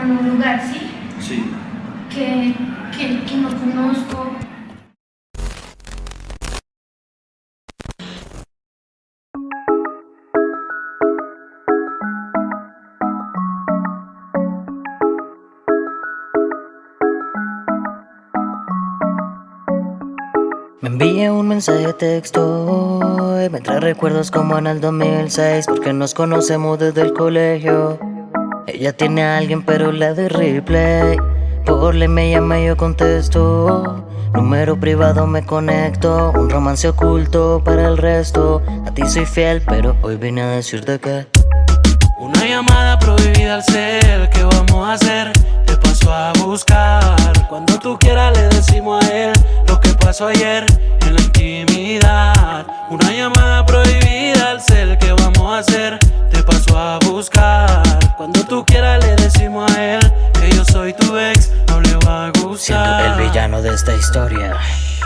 como en un lugar, ¿sí? Sí. Que, que, que no conozco. Me envié un mensaje de texto y me trae recuerdos como en el 2006 Porque nos conocemos desde el colegio Ella tiene a alguien pero le doy replay Por le me llama y yo contesto. Número privado me conecto. Un romance oculto para el resto. A ti soy fiel pero hoy vine a decirte que Una llamada prohibida al ser. ¿Qué vamos a hacer? Te paso a buscar. Cuando tú quieras le decimos a él pasó ayer en la intimidad. Una llamada prohibida al cel que vamos no Siendo el villano de esta historia.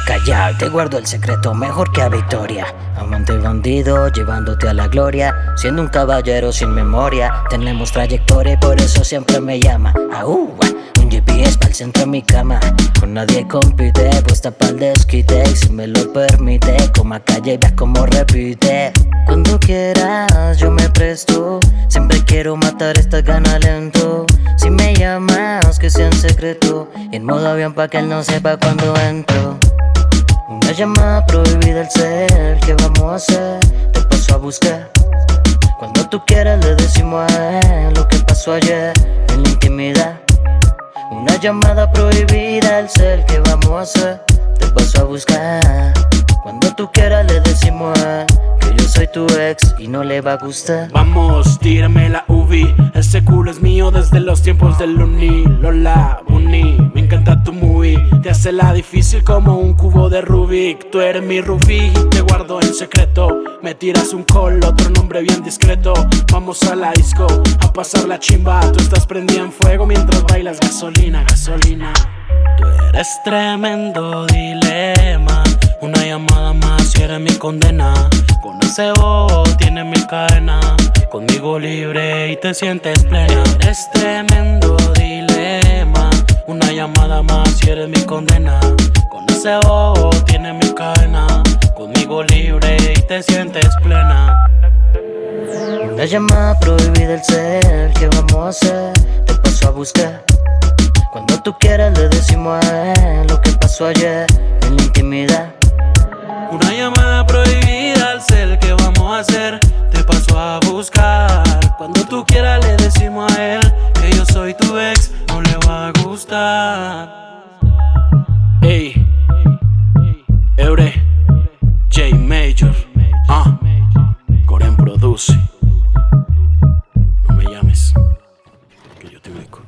Callao, te guardo el secreto mejor que a Victoria. Amante bandido, llevándote a la gloria. Siendo un caballero sin memoria Tenemos trayectoria y por eso siempre me llama. Aú, un GPS para el centro de mi cama. Con nadie compite, puesta pa'l desquite. Y si me lo permite, como a calle veas como repite. Cuando quieras yo me presto. Siempre quiero matar esta gana lento Si me llamas que sea en secreto. En modo avión pa' que él no sepa cuando entro. Una llamada prohibida al ser ¿Qué vamos a hacer? Te paso a buscar. Cuando tú quieras le decimos a él Lo que pasó ayer en la intimidad. Una llamada prohibida al ser ¿Qué vamos a hacer? Te paso a buscar. Cuando tú quieras le decimos a él soy tu ex y no le va a gustar. Vamos, tírame la UV Ese culo es mío desde los tiempos del uni. Lola, Uni, me encanta tu movie. Te hace la difícil como un cubo de Rubik. Tú eres mi Rubik y te guardo en secreto. Me tiras un call, otro nombre bien discreto. Vamos a la disco, a pasar la chimba. Tú estás prendida en fuego mientras bailas gasolina, gasolina. Tú eres tremendo dilema. Una llamada más y eres mi condena Con ese bobo tienes mi cadena Conmigo libre y te sientes plena. Eres tremendo dilema Una llamada más y eres mi condena. Con ese bobo tienes mi cadena Conmigo libre y te sientes plena. Una llamada prohibida el ser ¿Qué vamos a hacer? Te paso a buscar. Cuando tú quieras le decimos a él Lo que pasó ayer en la intimidad. Una llamada prohibida soy tu ex, no le va a gustar. Ey, Eure, J Major, ah, Coren produce. No me llames, que yo te ubico.